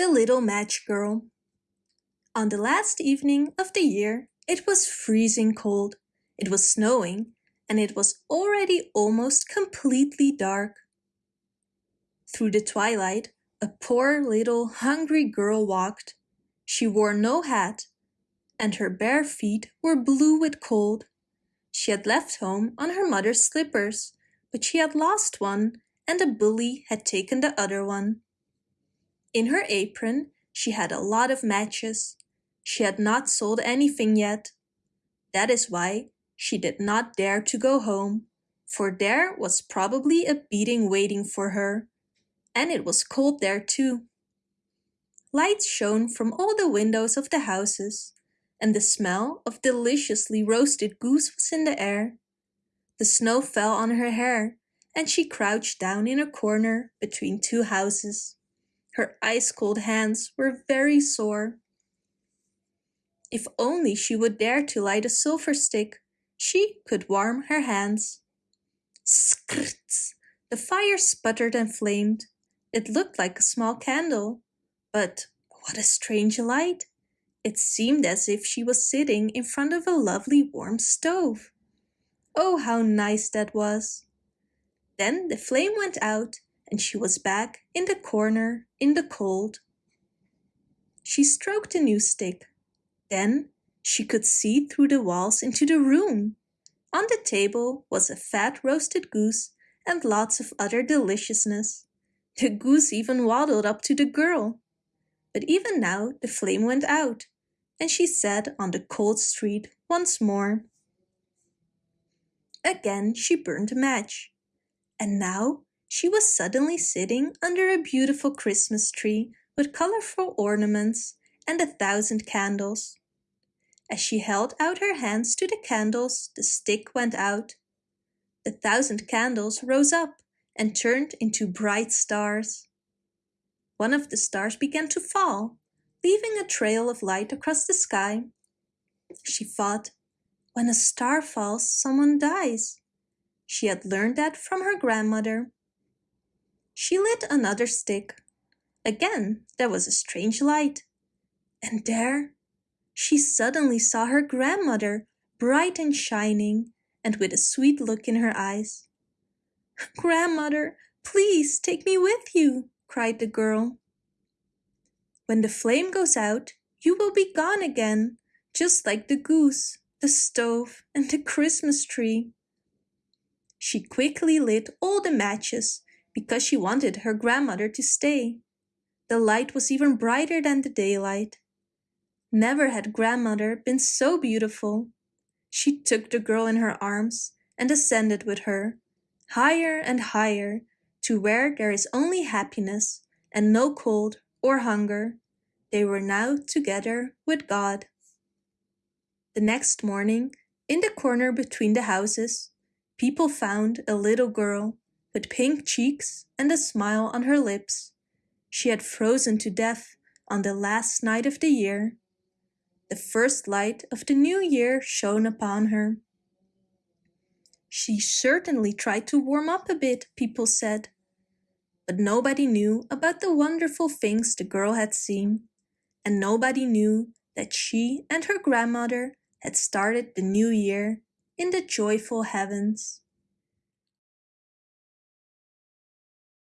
The Little Match Girl On the last evening of the year it was freezing cold, it was snowing, and it was already almost completely dark. Through the twilight a poor little hungry girl walked. She wore no hat, and her bare feet were blue with cold. She had left home on her mother's slippers, but she had lost one and a bully had taken the other one. In her apron she had a lot of matches. She had not sold anything yet. That is why she did not dare to go home, for there was probably a beating waiting for her, and it was cold there too. Lights shone from all the windows of the houses, and the smell of deliciously roasted goose was in the air. The snow fell on her hair, and she crouched down in a corner between two houses. Her ice-cold hands were very sore. If only she would dare to light a silver stick, she could warm her hands. Skrts! The fire sputtered and flamed. It looked like a small candle. But what a strange light! It seemed as if she was sitting in front of a lovely warm stove. Oh, how nice that was! Then the flame went out and she was back in the corner in the cold. She stroked the new stick. Then she could see through the walls into the room. On the table was a fat roasted goose and lots of other deliciousness. The goose even waddled up to the girl. But even now the flame went out, and she sat on the cold street once more. Again she burned a match and now she was suddenly sitting under a beautiful Christmas tree with colorful ornaments and a thousand candles. As she held out her hands to the candles, the stick went out. The thousand candles rose up and turned into bright stars. One of the stars began to fall, leaving a trail of light across the sky. She thought, when a star falls, someone dies. She had learned that from her grandmother. She lit another stick. Again there was a strange light. And there she suddenly saw her grandmother, bright and shining, and with a sweet look in her eyes. Grandmother, please take me with you, cried the girl. When the flame goes out, you will be gone again, just like the goose, the stove, and the Christmas tree. She quickly lit all the matches because she wanted her grandmother to stay. The light was even brighter than the daylight. Never had grandmother been so beautiful. She took the girl in her arms and ascended with her, higher and higher, to where there is only happiness and no cold or hunger. They were now together with God. The next morning, in the corner between the houses, people found a little girl with pink cheeks and a smile on her lips. She had frozen to death on the last night of the year. The first light of the new year shone upon her. She certainly tried to warm up a bit, people said. But nobody knew about the wonderful things the girl had seen, and nobody knew that she and her grandmother had started the new year in the joyful heavens.